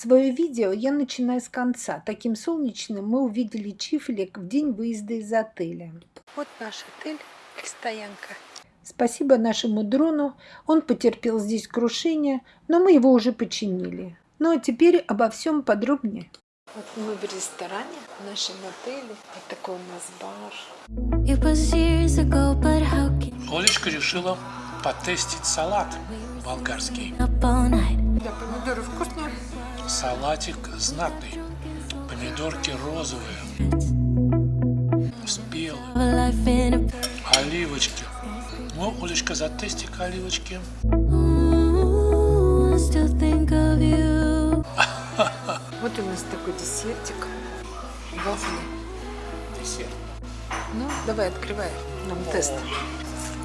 Свое видео я начинаю с конца. Таким солнечным мы увидели Чифлик в день выезда из отеля. Вот наш отель и стоянка. Спасибо нашему дрону, он потерпел здесь крушение, но мы его уже починили. Ну а теперь обо всем подробнее. Вот мы в ресторане, в нашем отеле. Вот такой у нас бар. Олечка решила потестить салат болгарский. Да, помидоры вкусные. Салатик знатный. Помидорки розовые, спелые, оливочки. Ну, Олечка, затести-ка оливочки. Вот у нас такой десертик. Вафли. Десерт. Ну, давай, открывай нам тест.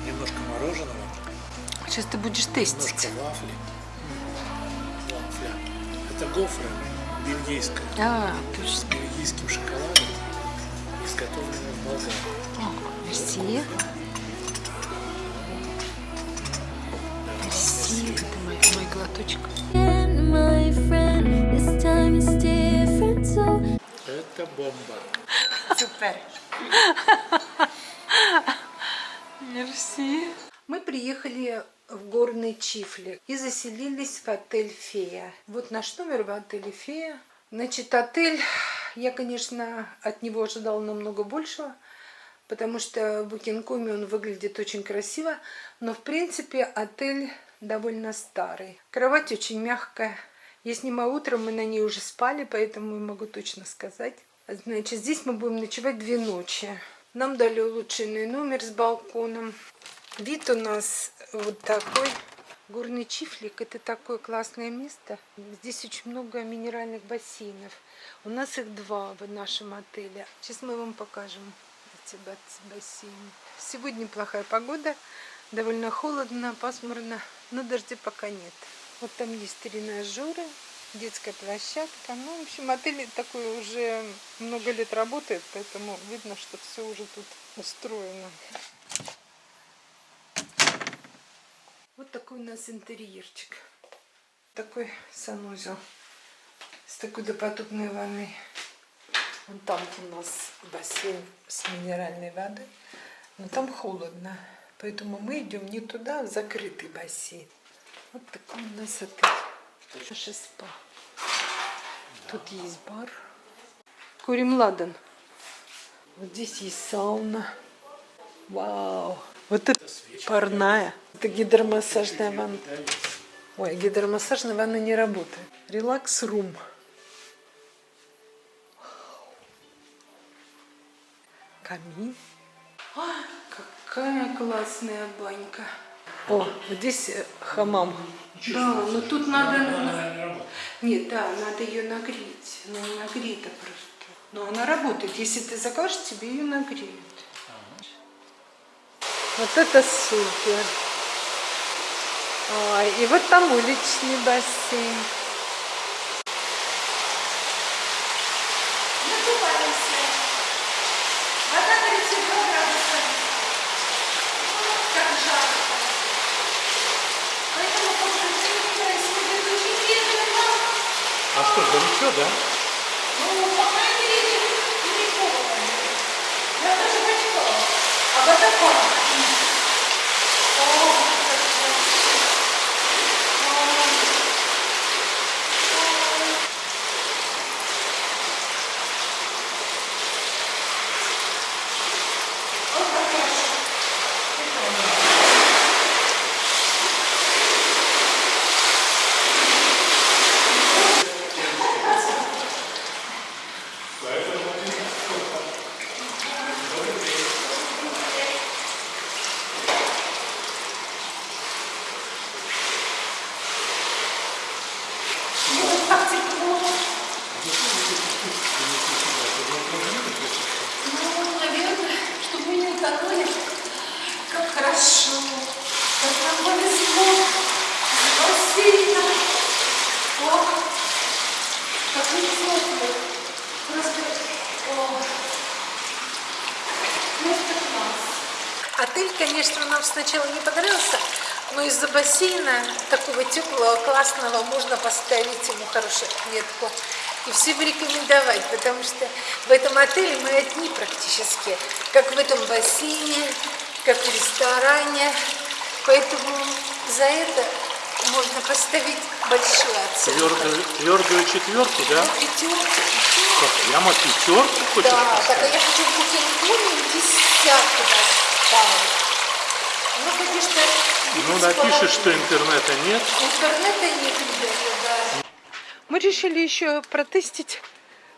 Немножко мороженого, Сейчас ты будешь немножко тестить. вафли. Это гофра бельгийская. А, С точно. бельгийским шоколадом, изготовленная в Болгарии. О, Мерси. Мерси. Это мой, мой глоточек. Это бомба. Супер. Мерси. Приехали в горный Чифли и заселились в отель «Фея». Вот наш номер в отеле «Фея». Значит, отель, я, конечно, от него ожидала намного большего, потому что в Букинкоме он выглядит очень красиво, но, в принципе, отель довольно старый. Кровать очень мягкая. Я снимаю утром, мы на ней уже спали, поэтому могу точно сказать. Значит, здесь мы будем ночевать две ночи. Нам дали улучшенный номер с балконом. Вид у нас вот такой. Горный Чифлик – это такое классное место. Здесь очень много минеральных бассейнов. У нас их два в нашем отеле. Сейчас мы вам покажем эти бас- бассейны. Сегодня плохая погода, довольно холодно, пасмурно, но дождя пока нет. Вот там есть тренажеры, детская площадка. Ну, в общем, отель такой уже много лет работает, поэтому видно, что все уже тут устроено. Вот такой у нас интерьерчик. Такой санузел с такой допотопной ванной. Вон там у нас бассейн с минеральной водой. Но там холодно. Поэтому мы идем не туда, а в закрытый бассейн. Вот такой у нас отель. Наше спа. Тут есть бар. Курим ладан. Вот здесь есть сауна. Вау. Вот это парная. Это гидромассажная ванна. Ой, гидромассажная ванна не работает. Релакс-рум. Камин. А, какая классная банька. О, здесь э, хамам. Да, но тут надо... Нет, да, надо ее нагреть. Не нагрета просто. Но она работает. Если ты закажешь, тебе ее нагреют. Вот это супер. Ой, и вот там уличный бассейн. Накупаемся. Вода 32 градуса. Как жарко. Поэтому после этого происходит очень медленно. А что, горячо, да? Ну, по крайней мере, не холодно. Я даже почитала. А водопад. О, как красиво. Ой. Ой. Вот как хорошо. Ну, как тепло. Ну, наверное, чтобы мы не утонули. Как хорошо. Как нам повезло. Спасибо. О, как тепло. Просто, о, Отель, конечно, нам сначала не понравился. Но из-за бассейна такого теплого, классного можно поставить ему хорошую отметку. И всем рекомендовать, потому что в этом отеле мы одни практически, как в этом бассейне, как в ресторане. Поэтому за это можно поставить большую оценку. Твердую, твердую четверку, да? Пятерку, Как, прямо пятерку хочешь Да, так а поставить? я хочу в Букингтоне десятку поставить. Ну, конечно, Ну, видите, напишешь, что интернета нет. Интернета нет, ребята, да. Мы решили еще протестить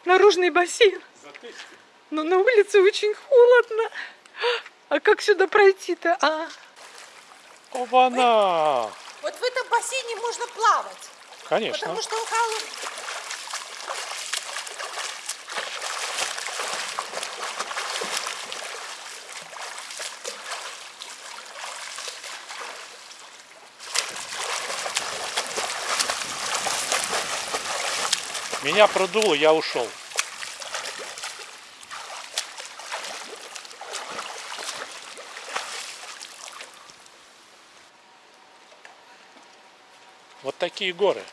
наружный бассейн. Но на улице очень холодно. А как сюда пройти-то? А? Оба-на! Вот в этом бассейне можно плавать, Конечно. потому что он холодный. Меня продуло, я ушел. Вот такие горы.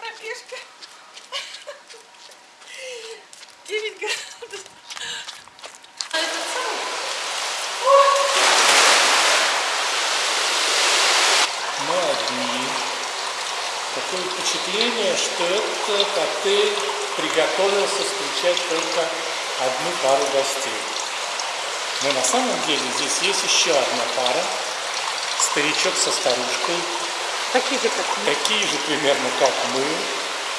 Пробежка. 9 градусов. А этот самый? Мы одни. Такое впечатление, что этот отель приготовился встречать только одну пару гостей. Но на самом деле здесь есть еще одна пара. Старичок со старушкой. Такие же, как мы. Такие же примерно, как мы.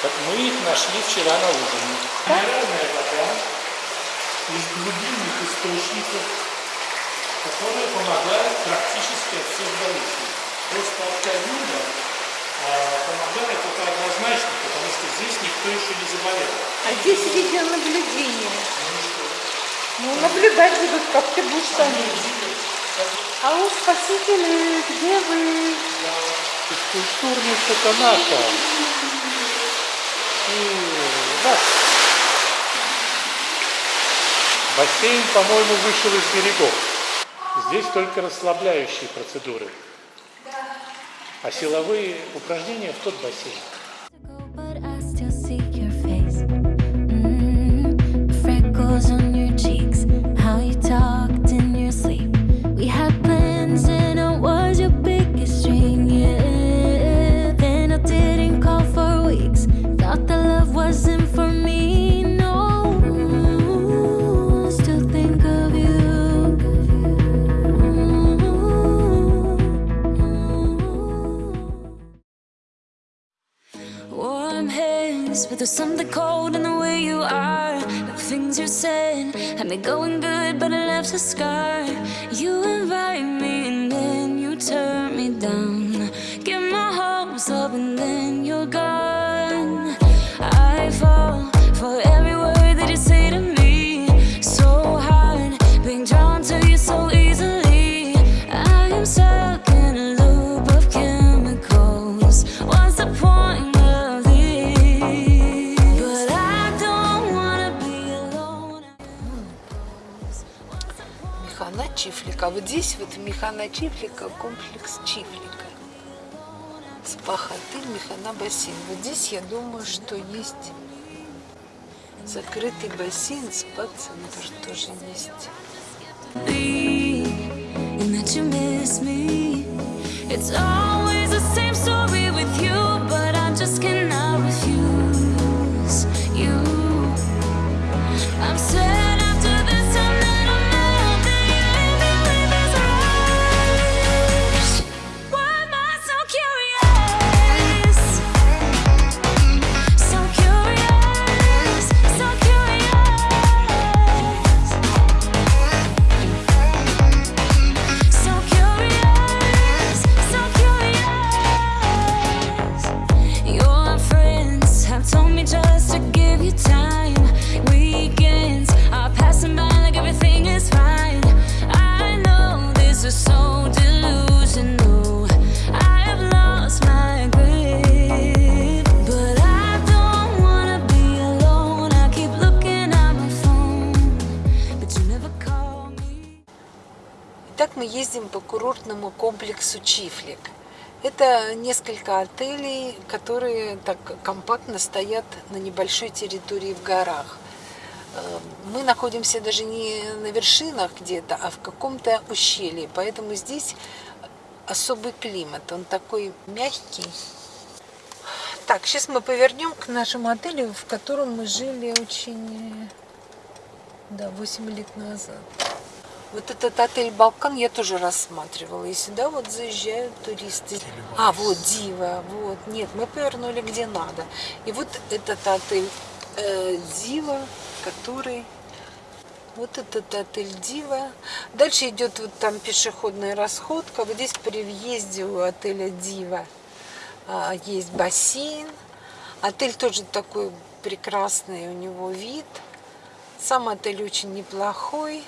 Как мы их нашли вчера на ужине. Минеральная вода из глубинных источников, которая помогает практически от всех болезней. Просто от ковида помогает это однозначно, потому что здесь никто еще не заболел. А здесь видеонаблюдение. Ну, наблюдать будут, как ты будешь там. А у спасители, где вы? Физкультурный Сатанака. Раз. Бассейн, по-моему, вышел из берегов. Здесь только расслабляющие процедуры. А силовые упражнения в тот бассейн. But there's something cold in the way you are. The things you said had me going good, but it left a scar. You invite me and then you turn me down. Get my hopes up and then Чифлика. Вот здесь вот Механа Чифлика, комплекс Чифлика. Спа-хотель, Механа бассейн. Вот здесь я думаю, что есть закрытый бассейн, спа-центр тоже есть. It's always по курортному комплексу Чифлик. Это несколько отелей, которые так компактно стоят на небольшой территории в горах. Э, мы находимся даже не на вершинах где-то, а в каком-то ущелье. Поэтому здесь особый климат. Он такой мягкий. Так, сейчас мы повернем к нашему отелю, в котором мы жили очень, да, 8 лет назад. Вот этот отель «Балкан» я тоже рассматривала. И сюда вот заезжают туристы. А, вот Дива, вот. Нет, мы повернули где надо. И вот этот отель э, Дива, который... Вот этот отель Дива. Дальше идет вот там пешеходная расходка. Вот здесь при въезде у отеля Дива а, есть бассейн. Отель тоже такой прекрасный, у него вид. Сам отель очень неплохой.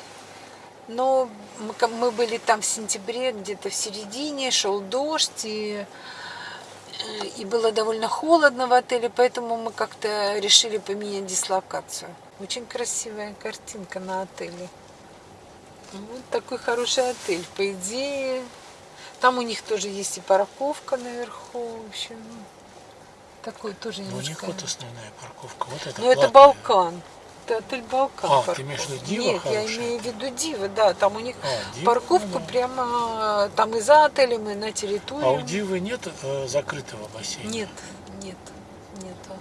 Но мы, были там в сентябре, где-то в середине, шел дождь, и, и было довольно холодно в отеле, поэтому мы как-то решили поменять дислокацию. Очень красивая картинка на отеле. Вот такой хороший отель, по идее. Там у них тоже есть и парковка наверху, в общем. Такой тоже немножко... Ну, у них вот основная парковка, вот это Ну, это Балкан это отель Балкан. А, ты имеешь в виду Дива Нет, хорошая? я имею в виду Дива, да. Там у них а, Дива, парковка ну, да. прямо там и за отелем, и на территории. А у Дивы нет э, закрытого бассейна? Нет, нет, нету.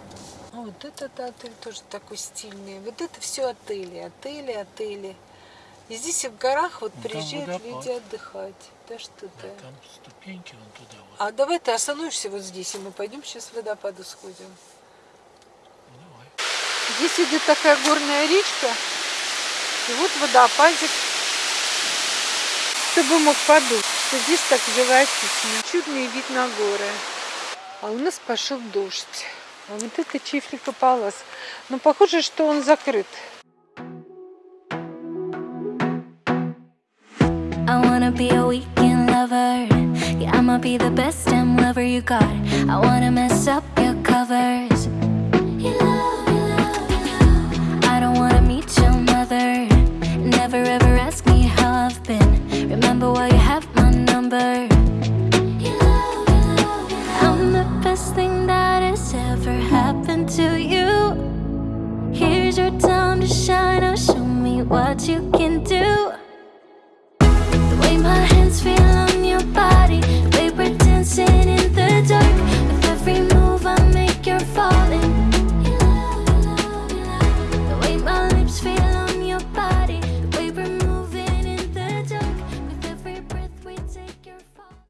А вот этот отель тоже такой стильный. Вот это все отели, отели, отели. И здесь в горах вот Ну, там приезжают водопад. люди отдыхать. Да что Да, там ступеньки вон туда вот. А давай ты остановишься вот здесь, и мы пойдем сейчас в водопаду сходим. Ну. Здесь идет такая горная речка, и вот водопадик, чтобы мог подуть. Что здесь так живописно. Чудный вид на горы. А у нас пошел дождь. А вот это Чифлика Палас. Но похоже, что он закрыт. Yeah, I'ma be the best damn lover you got. I wanna mess up your covers. What you can do.